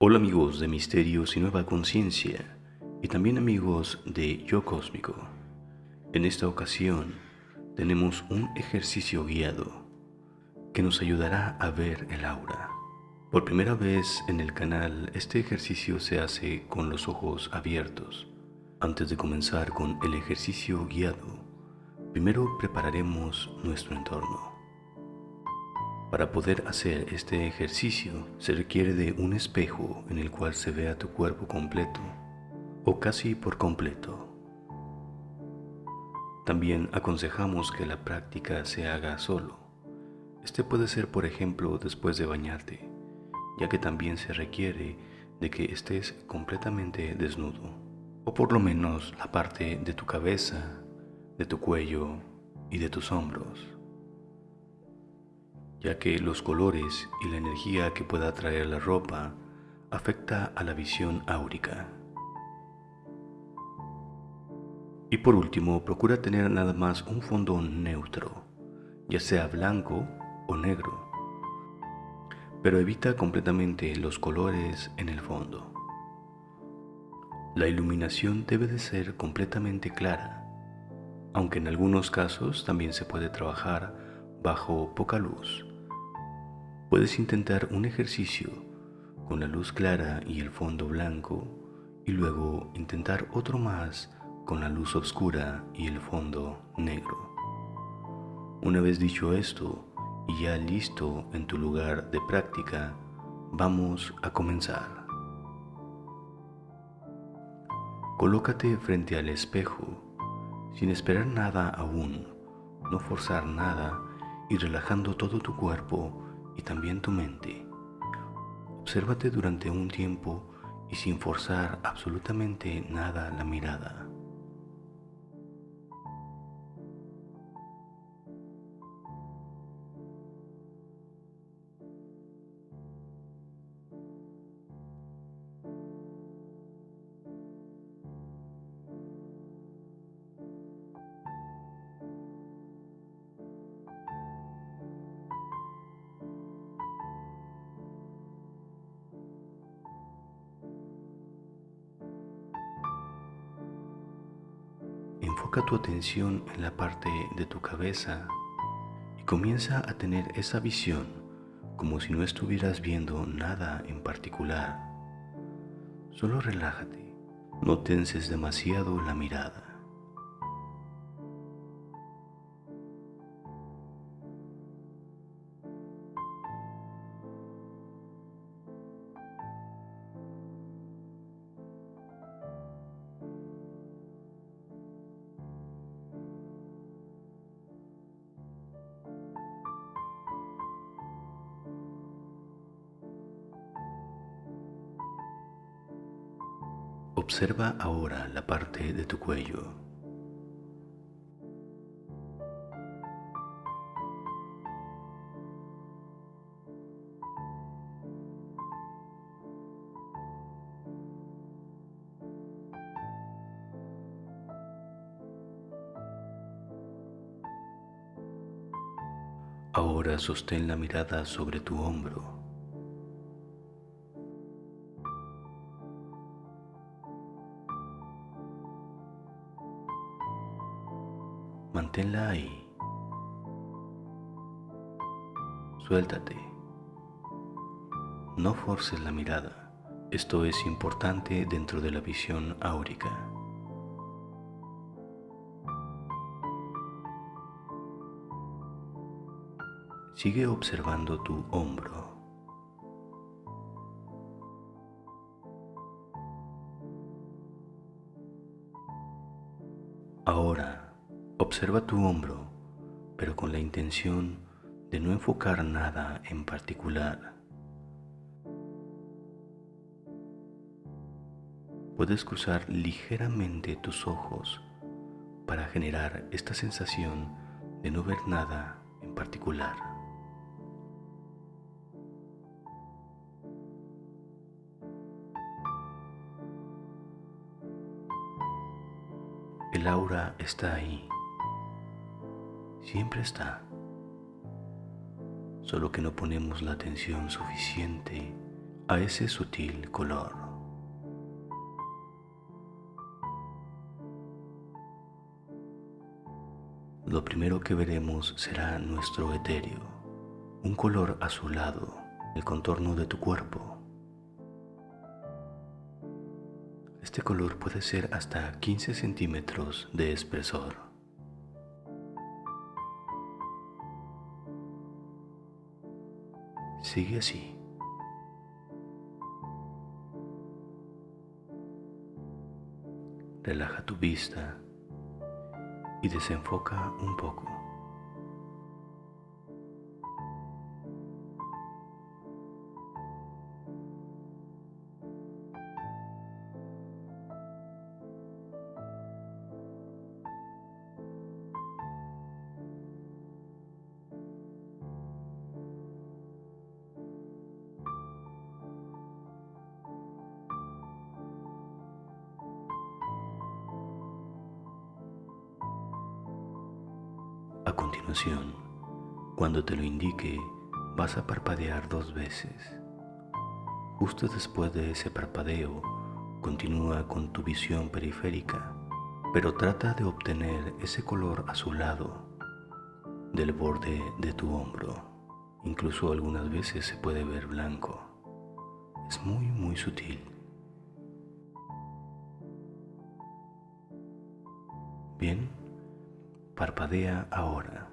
Hola amigos de Misterios y Nueva Conciencia y también amigos de Yo Cósmico. En esta ocasión tenemos un ejercicio guiado que nos ayudará a ver el aura. Por primera vez en el canal este ejercicio se hace con los ojos abiertos. Antes de comenzar con el ejercicio guiado, primero prepararemos nuestro entorno. Para poder hacer este ejercicio se requiere de un espejo en el cual se vea tu cuerpo completo o casi por completo. También aconsejamos que la práctica se haga solo. Este puede ser por ejemplo después de bañarte, ya que también se requiere de que estés completamente desnudo, o por lo menos la parte de tu cabeza, de tu cuello y de tus hombros ya que los colores y la energía que pueda traer la ropa afecta a la visión áurica. Y por último, procura tener nada más un fondo neutro, ya sea blanco o negro, pero evita completamente los colores en el fondo. La iluminación debe de ser completamente clara, aunque en algunos casos también se puede trabajar bajo poca luz Puedes intentar un ejercicio con la luz clara y el fondo blanco y luego intentar otro más con la luz oscura y el fondo negro. Una vez dicho esto y ya listo en tu lugar de práctica, vamos a comenzar. Colócate frente al espejo sin esperar nada aún, no forzar nada y relajando todo tu cuerpo y también tu mente. Obsérvate durante un tiempo y sin forzar absolutamente nada la mirada. Enfoca tu atención en la parte de tu cabeza y comienza a tener esa visión como si no estuvieras viendo nada en particular. Solo relájate, no tenses demasiado la mirada. Observa ahora la parte de tu cuello. Ahora sostén la mirada sobre tu hombro. Manténla ahí. Suéltate. No forces la mirada. Esto es importante dentro de la visión áurica. Sigue observando tu hombro. Observa tu hombro, pero con la intención de no enfocar nada en particular. Puedes cruzar ligeramente tus ojos para generar esta sensación de no ver nada en particular. El aura está ahí siempre está, solo que no ponemos la atención suficiente a ese sutil color. Lo primero que veremos será nuestro etéreo, un color azulado, el contorno de tu cuerpo. Este color puede ser hasta 15 centímetros de espesor. Sigue así. Relaja tu vista y desenfoca un poco. Cuando te lo indique, vas a parpadear dos veces. Justo después de ese parpadeo, continúa con tu visión periférica, pero trata de obtener ese color azulado del borde de tu hombro. Incluso algunas veces se puede ver blanco. Es muy, muy sutil. Bien, Parpadea ahora.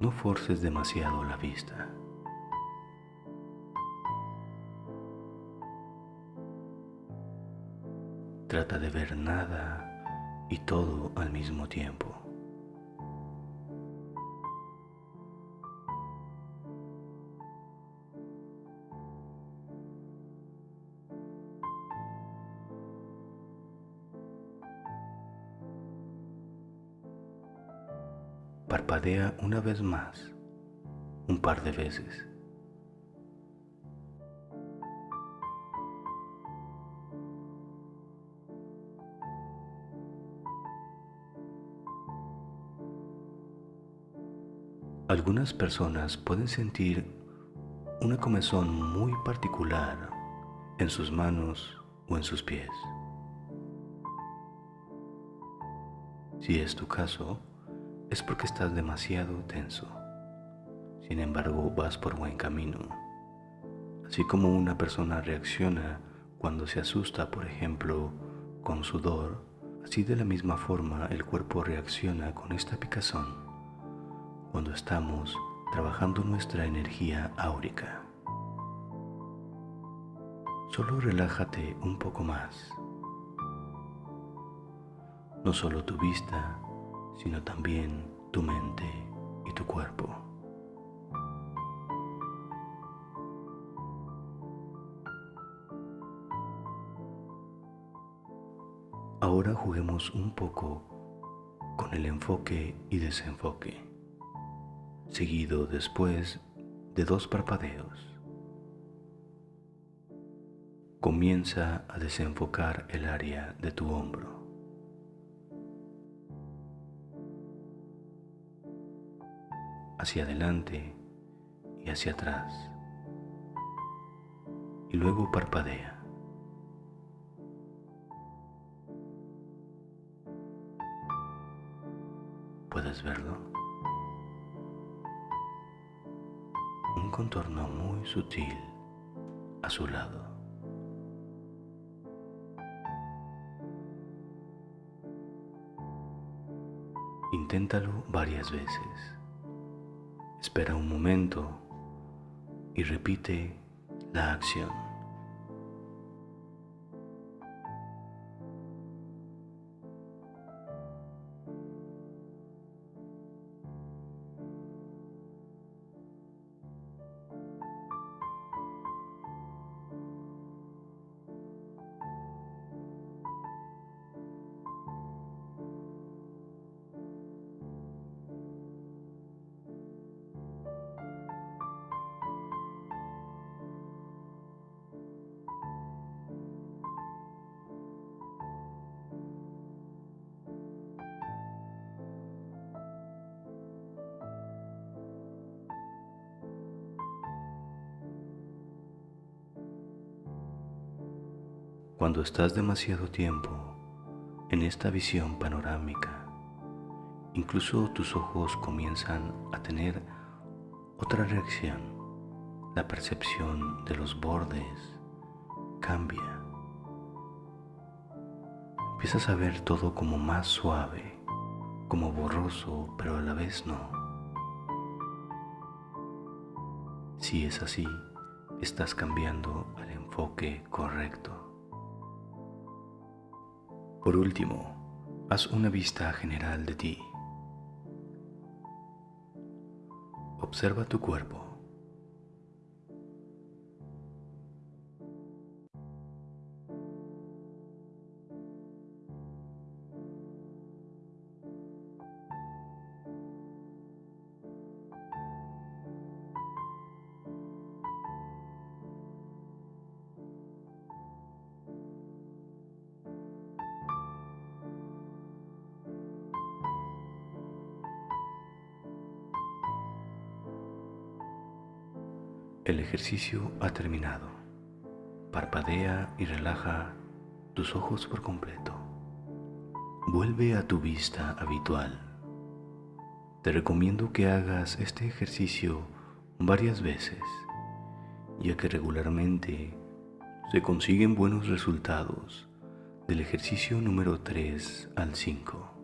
No forces demasiado la vista. Trata de ver nada y todo al mismo tiempo. Una vez más, un par de veces. Algunas personas pueden sentir una comezón muy particular en sus manos o en sus pies. Si es tu caso, es porque estás demasiado tenso. Sin embargo, vas por buen camino. Así como una persona reacciona cuando se asusta, por ejemplo, con sudor, así de la misma forma el cuerpo reacciona con esta picazón cuando estamos trabajando nuestra energía áurica. Solo relájate un poco más. No solo tu vista, sino también tu mente y tu cuerpo. Ahora juguemos un poco con el enfoque y desenfoque seguido después de dos parpadeos. Comienza a desenfocar el área de tu hombro. Hacia adelante y hacia atrás. Y luego parpadea. ¿Puedes verlo? contorno muy sutil a su lado. Inténtalo varias veces. Espera un momento y repite la acción. Cuando estás demasiado tiempo en esta visión panorámica, incluso tus ojos comienzan a tener otra reacción. La percepción de los bordes cambia. Empiezas a ver todo como más suave, como borroso, pero a la vez no. Si es así, estás cambiando al enfoque correcto. Por último, haz una vista general de ti. Observa tu cuerpo. El ejercicio ha terminado. Parpadea y relaja tus ojos por completo. Vuelve a tu vista habitual. Te recomiendo que hagas este ejercicio varias veces, ya que regularmente se consiguen buenos resultados del ejercicio número 3 al 5.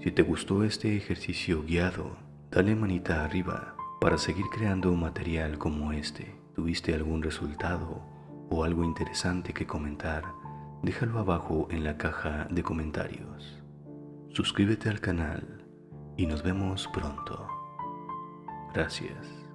Si te gustó este ejercicio guiado, dale manita arriba para seguir creando un material como este. ¿Tuviste algún resultado o algo interesante que comentar? Déjalo abajo en la caja de comentarios. Suscríbete al canal y nos vemos pronto. Gracias.